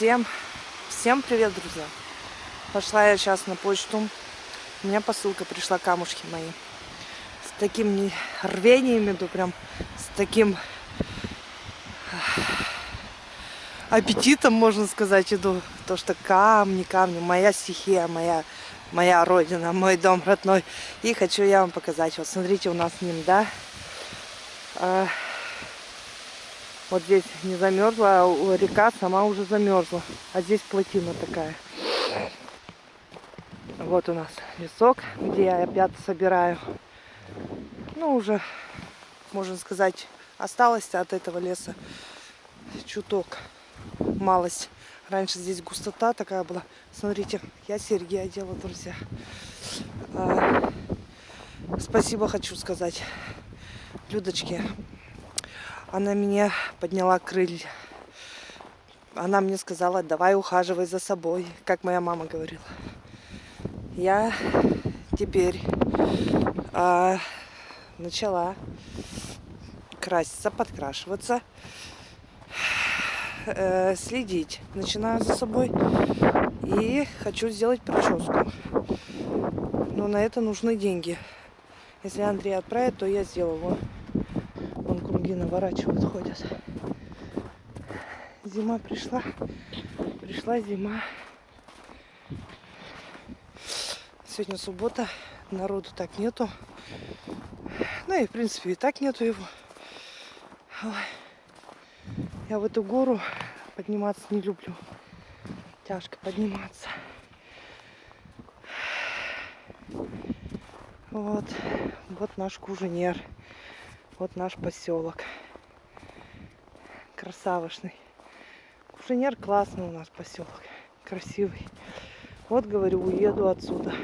Всем, всем привет, друзья! Пошла я сейчас на почту. У меня посылка пришла, камушки мои. С таким рвением иду, прям с таким аппетитом, можно сказать, иду. То, что камни, камни, моя стихия, моя, моя родина, мой дом родной. И хочу я вам показать. Вот смотрите, у нас с ним, да, вот здесь не замерзла, а река сама уже замерзла. А здесь плотина такая. Вот у нас лесок, где я опять собираю. Ну, уже, можно сказать, осталось от этого леса чуток, малость. Раньше здесь густота такая была. Смотрите, я серьги одела, друзья. А, спасибо хочу сказать Людочке она меня подняла крылья. Она мне сказала, давай ухаживай за собой, как моя мама говорила. Я теперь а, начала краситься, подкрашиваться, э, следить. Начинаю за собой и хочу сделать прическу. Но на это нужны деньги. Если Андрей отправит, то я сделаю круги наворачивают, ходят. Зима пришла. Пришла зима. Сегодня суббота. Народу так нету. Ну и в принципе и так нету его. Я в эту гору подниматься не люблю. Тяжко подниматься. Вот. Вот наш куженер. Вот наш поселок. Красавошный. Кушенер классный у нас поселок. Красивый. Вот, говорю, уеду отсюда.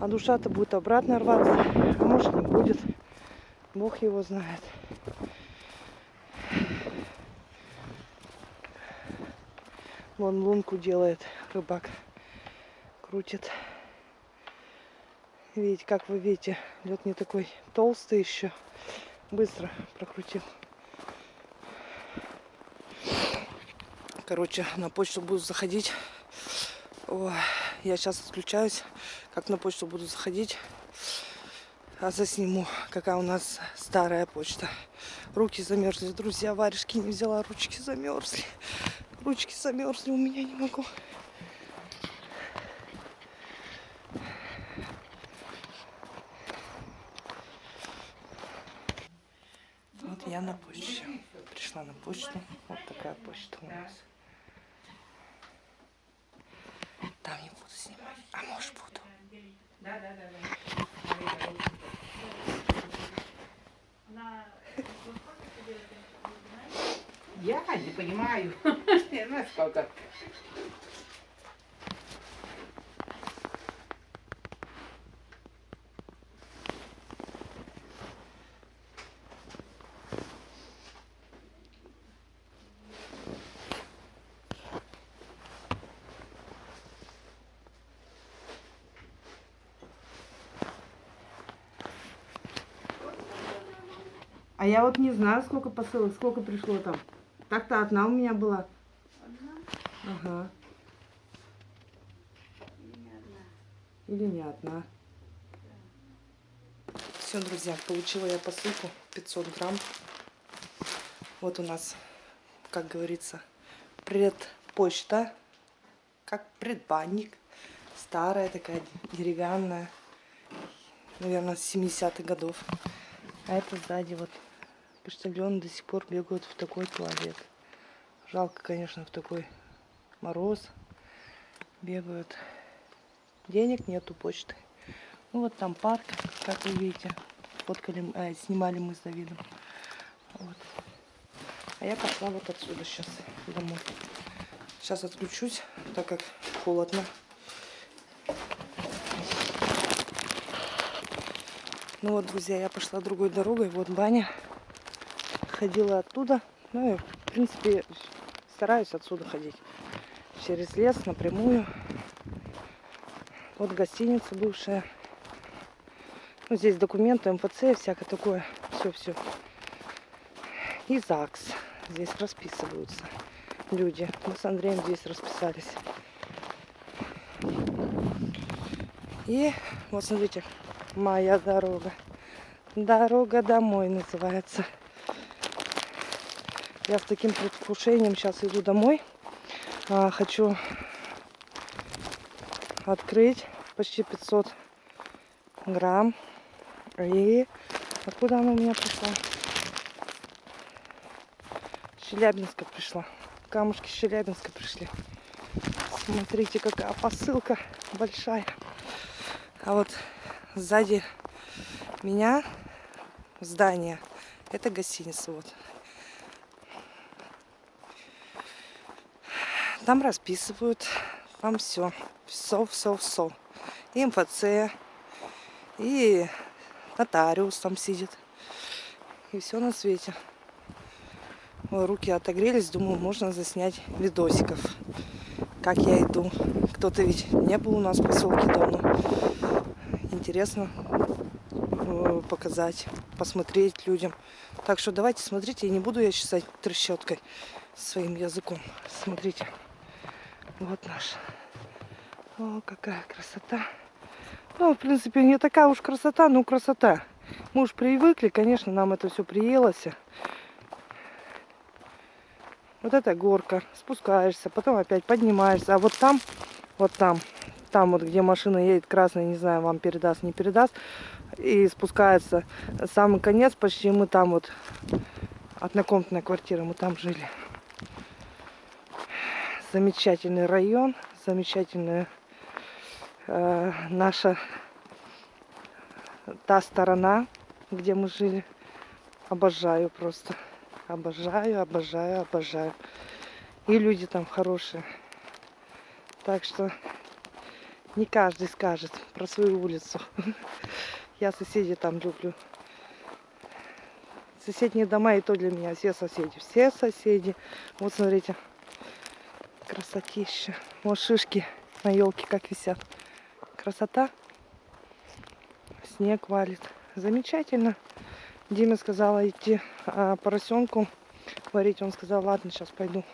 А душа-то будет обратно рваться. А может не будет. Бог его знает. Вон лунку делает рыбак. Крутит. Видите, как вы видите, лед не такой толстый еще. Быстро прокрутил. Короче, на почту буду заходить. О, я сейчас отключаюсь. Как на почту буду заходить. А засниму, какая у нас старая почта. Руки замерзли, друзья. Варежки не взяла, ручки замерзли. Ручки замерзли, у меня не могу. Я на почте. Пришла на почту. Вот такая почта у нас. Там не буду снимать. А может буду. Да, да, да. Я не понимаю. Насколько. А я вот не знаю, сколько посылок, сколько пришло там. Так-то одна у меня была. Одна? Ага. Или не одна? Или не одна. Да. Все, друзья, получила я посылку 500 грамм. Вот у нас, как говорится, предпочта, как предбанник. Старая такая, деревянная, наверное, с 70-х годов. А это сзади вот почтальоны до сих пор бегают в такой туалет. Жалко, конечно, в такой мороз бегают. Денег нету почты. Ну вот там парк, как вы видите. Фоткали, э, снимали мы с Давидом. Вот. А я пошла вот отсюда сейчас домой. Сейчас отключусь, так как холодно. Ну вот, друзья, я пошла другой дорогой. Вот баня ходила оттуда. Ну и, в принципе, стараюсь отсюда ходить. Через лес, напрямую. Вот гостиница бывшая. Ну, здесь документы, МФЦ, всякое такое. Все-все. И ЗАГС. Здесь расписываются. люди. Мы с Андреем здесь расписались. И вот смотрите, моя дорога. Дорога домой называется. Я с таким предвкушением сейчас иду домой. А, хочу открыть почти 500 грамм. И откуда она у меня пришла? Челябинска пришла. Камушки Челябинска пришли. Смотрите, какая посылка большая. А вот сзади меня здание. Это гостиница. Вот. Там расписывают. Там все. Все, все, все. И МФЦ. И нотариус там сидит. И все на свете. Ой, руки отогрелись. Думаю, можно заснять видосиков. Как я иду. Кто-то ведь не был у нас в поселке давно. Интересно э, показать, посмотреть людям. Так что давайте смотрите, и не буду я чесать трещоткой своим языком. Смотрите, вот наш. О, какая красота. Ну, в принципе, не такая уж красота, но красота. Мы уж привыкли, конечно, нам это все приелось. Вот эта горка, спускаешься, потом опять поднимаешься. А вот там, вот там, там вот, где машина едет красная, не знаю, вам передаст, не передаст, и спускается самый конец, почти мы там вот, однокомнатная квартира, мы там жили. Замечательный район, замечательная э, наша та сторона, где мы жили. Обожаю просто. Обожаю, обожаю, обожаю. И люди там хорошие. Так что не каждый скажет про свою улицу. Я соседей там люблю. Соседние дома и то для меня все соседи. Все соседи. Вот смотрите. Красотища. Вот шишки на елке как висят. Красота. Снег валит. Замечательно. Диме сказала идти а, поросенку варить. Он сказал, ладно, сейчас пойду.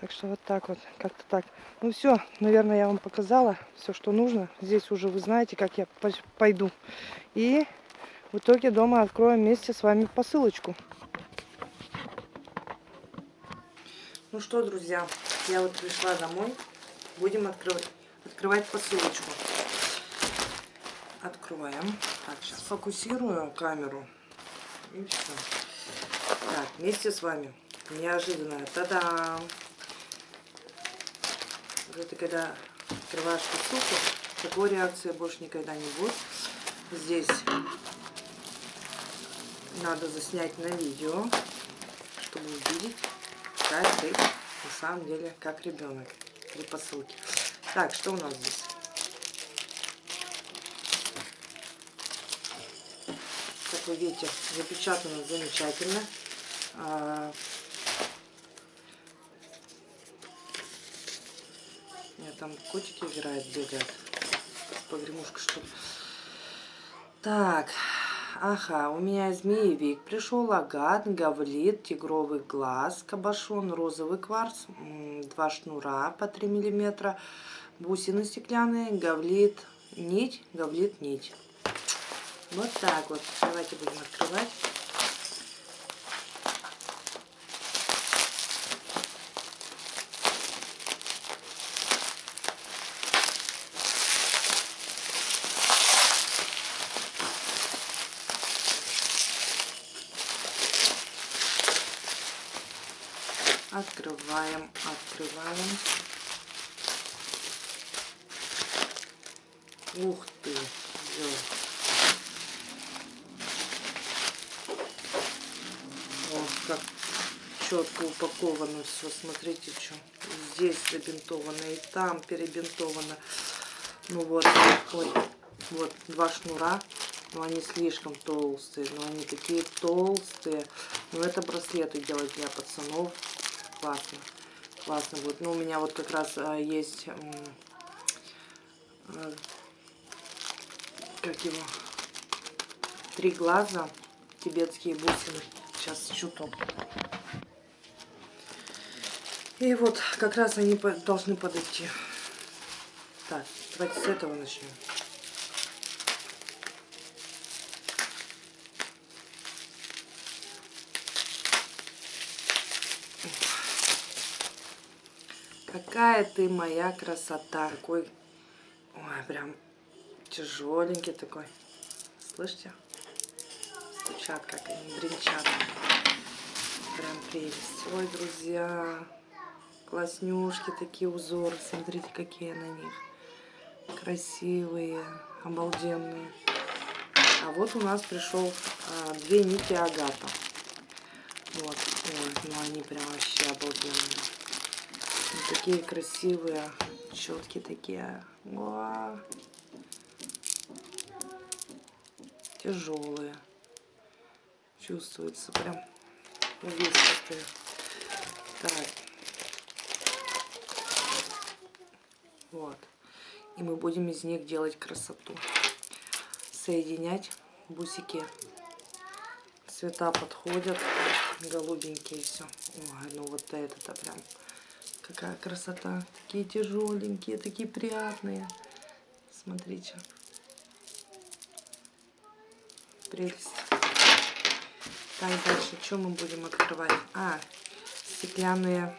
Так что вот так вот, как-то так. Ну все, наверное, я вам показала все, что нужно. Здесь уже вы знаете, как я пойду. И в итоге дома откроем вместе с вами посылочку. Ну что, друзья, я вот пришла домой. Будем открывать, открывать посылочку. Открываем. Так, сейчас фокусирую камеру. И все. Так, вместе с вами. Неожиданно. Та-дам! Это когда открываешь посылку, такой реакции больше никогда не будет. Здесь надо заснять на видео, чтобы увидеть, как ты на самом деле как ребенок при посылке. Так, что у нас здесь? Как вы видите, запечатано замечательно. А, там котики играют, бегают. Погремушка, что ли. Так, ага, у меня змеевик пришел, агат, гавлит, тигровый глаз, кабашон, розовый кварц, два шнура по 3 миллиметра, бусины стеклянные, гавлит, нить, гавлит, нить. Вот так вот. Давайте будем открывать. Открываем, открываем. Ух ты, ё. О, как четко упаковано все. Смотрите, что здесь забинтовано и там перебинтовано. Ну вот, ой, вот два шнура. Но они слишком толстые, но они такие толстые. Но это браслеты делать для пацанов классно. Классно будет. Ну, у меня вот как раз а, есть... А, как его? Три глаза. Тибетские бусины. Сейчас чуток. И вот как раз они должны подойти. Так, давайте с этого начнем. Какая ты моя красота. Какой, ой, прям тяжеленький такой. Слышите? Стучат, как они бренчат. Прям прелесть. Ой, друзья, класснюшки такие узоры. Смотрите, какие на них. Красивые, обалденные. А вот у нас пришел а, две нити агата. Вот, ой, ну они прям вообще обалденные. Вот такие красивые, четкие такие. Уа. Тяжелые. Чувствуется прям увесистые. Так. Вот. И мы будем из них делать красоту. Соединять бусики. Цвета подходят. Голубенькие все. Ой, ну вот это-то прям какая красота. Такие тяжеленькие, такие приятные. Смотрите. Прелесть. Так, дальше, что мы будем открывать? А, стеклянные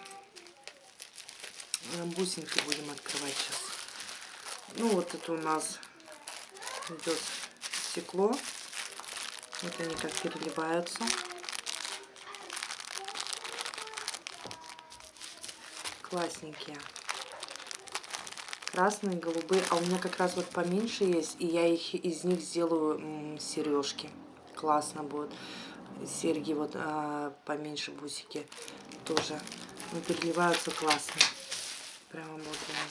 бусинки будем открывать сейчас. Ну, вот это у нас идет стекло. Вот они как переливаются. Классненькие. Красные, голубые. А у меня как раз вот поменьше есть. И я их из них сделаю сережки. Классно будет. Серьги вот а, поменьше бусики тоже. Ну, переливаются классно. Прямо обалденно.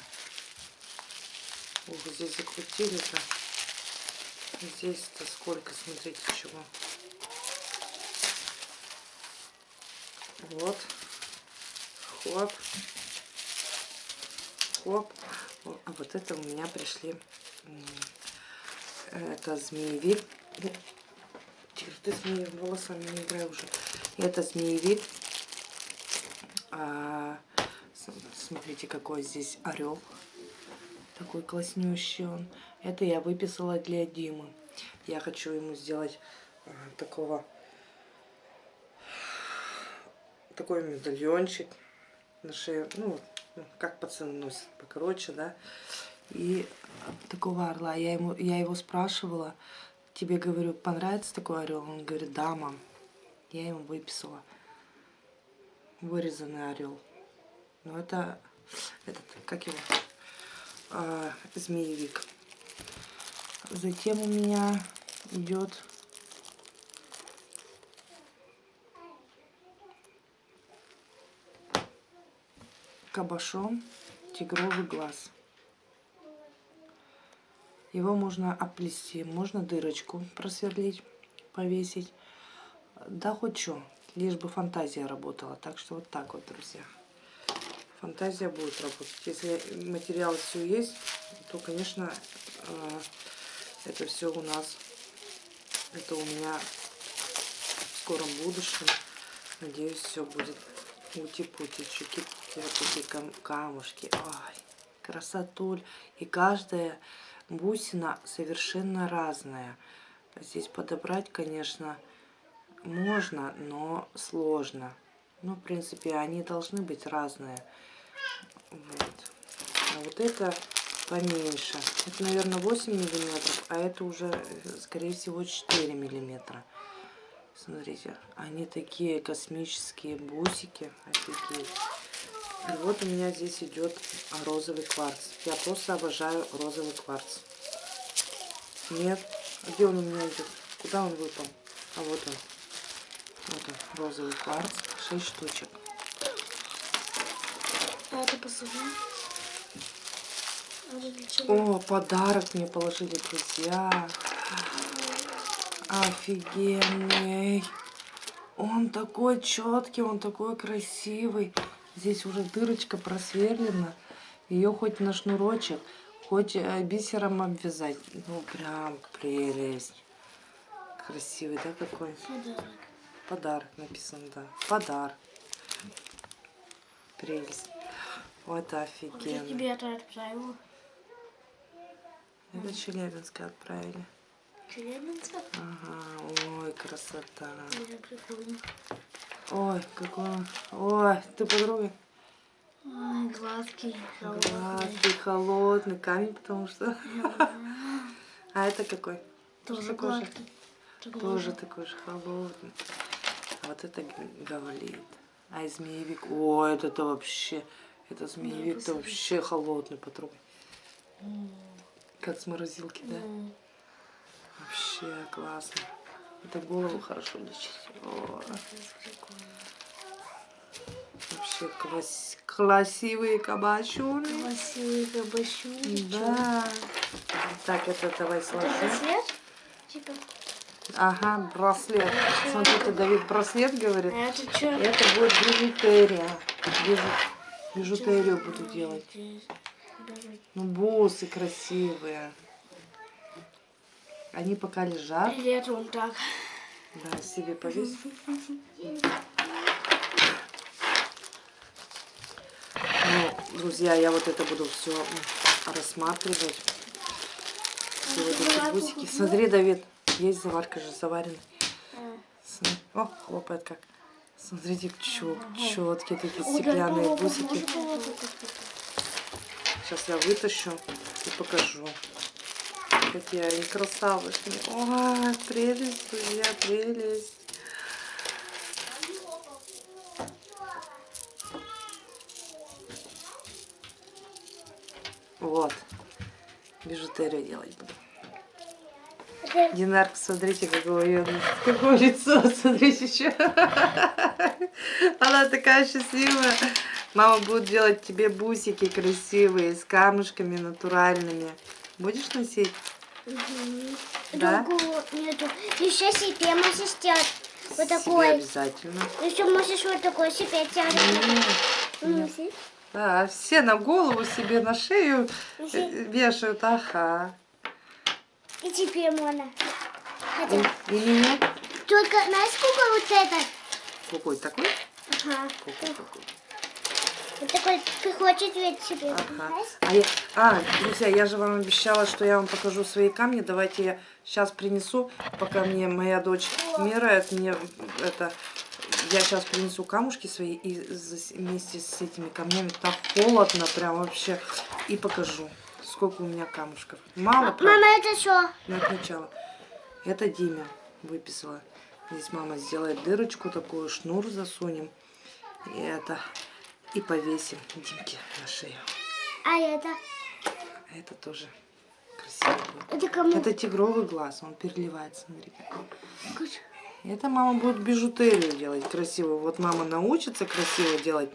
Ох, здесь закрутили-то. Здесь-то сколько, смотрите, чего. Вот. Хоп. Хоп. А вот это у меня пришли. Это змеевик. Тихо, ты с моими волосами не играй уже. Это змеевик. А, смотрите, какой здесь орел. Такой класснющий он. Это я выписала для Димы. Я хочу ему сделать а, такого такой медальончик на шею. Ну, как пацаны носят, покороче, да. И такого орла. Я, ему, я его спрашивала, тебе, говорю, понравится такой орел? Он говорит, да, мам. Я ему выписала. Вырезанный орел. Но это, этот, как его, а, змеевик. Затем у меня идет кабошон тигровый глаз. Его можно оплести, можно дырочку просверлить, повесить. Да хоть что, лишь бы фантазия работала. Так что вот так вот, друзья. Фантазия будет работать. Если материал все есть, то, конечно, э, это все у нас, это у меня в скором будущем. Надеюсь, все будет ути-пути, чуки-пути, камушки. Ой, красотуль. И каждая бусина совершенно разная. Здесь подобрать, конечно, можно, но сложно. Ну, в принципе, они должны быть разные. Вот. А вот это поменьше. Это, наверное, 8 миллиметров, а это уже, скорее всего, 4 миллиметра. Смотрите, они такие космические бусики. Офигеть. И вот у меня здесь идет розовый кварц. Я просто обожаю розовый кварц. Нет. Где он у меня идет? Куда он выпал? А вот он. Вот он, розовый кварц. 6 штучек. Это посылка? А? О, подарок мне положили друзья. Офигенный. Он такой четкий, он такой красивый. Здесь уже дырочка просверлена. Ее хоть на шнурочек, хоть э, бисером обвязать. Ну, прям прелесть. Красивый, да, какой? Подарок. Подарок написано, да. Подарок. прелесть. Вот Я офигенно. тебе это отправила. Это Челябинска отправили. Челябинска? Ага, ой, красота. Ой, какой... он- Ой, ты подруга? Ой, гладкий, холодный. Гладкий, холодный камень, потому что... А это какой? Тоже гладкий. Тоже такой же холодный. А вот это г- гавлит. А змеевик. О, это-то вообще... Это змеевик-то вообще холодный, потрогай. Как с морозилки, да? Вообще классно. Это голову хорошо лечит. О, вообще класс- красивые кабачуны. Красивый кабачок. Да. Так, это давай сложи. Это свет? Типа. Ага, браслет. Смотрите, Давид браслет говорит. А это что? Это будет бижутерия. Бижу- Бижутерию буду делать. Ну, бусы красивые. Они пока лежат. Это он так? Да, себе повесь. Ну, друзья, я вот это буду все рассматривать. Все вот эти бусики. Смотри, Давид, есть заварка же заварена. О, хлопает как. Смотрите, чё, четкие такие стеклянные бусики. Сейчас я вытащу и покажу. Какие они красавышки. Ой, прелесть, друзья, прелесть. Вот. Бижутерию делать буду. Динарка, смотрите, какое ее, какое лицо, смотрите, еще. Она такая счастливая. Мама будет делать тебе бусики красивые, с камушками натуральными. Будешь носить? Да? Другого нету. Еще себе можешь сделать вот Себе такой. обязательно. Еще можешь вот такой себе сделать. М, Да, все на голову себе, на шею э, вешают. Ага. И теперь можно. Хотя, и меня? только знаешь, сколько вот этот? Какой такой? Ага. Какой такой? Вот такой приходит ведь себе. Ага. А, я, а, друзья, я же вам обещала, что я вам покажу свои камни. Давайте я сейчас принесу, пока мне моя дочь меряет мне это. Я сейчас принесу камушки свои и вместе с этими камнями так холодно прям вообще и покажу, сколько у меня камушков. Мало, правда? Мама, это что? Ну, это начало. Это Диме выписала. Здесь мама сделает дырочку такую, шнур засунем. И это. И повесим Димке на шею. А это? А это тоже красиво будет. Это кому? Это тигровый глаз, он переливается, смотри. Это мама будет бижутерию делать красиво. Вот мама научится красиво делать.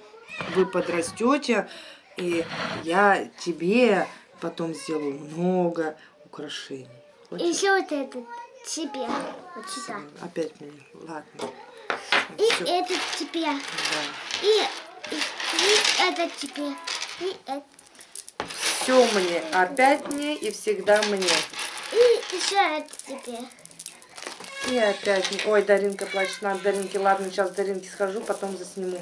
Вы подрастете, и я тебе потом сделаю много украшений. Хочешь? Еще вот этот тебе. Вот сюда. Опять мне. Ладно. И Всё, этот тебе. да. И, и, и этот тебе. И это. Все мне. Опять мне и всегда мне. И еще это тебе. И опять мне. Ой, Даринка плачет. Надо Даринке. Ладно, сейчас Даринке схожу, потом засниму.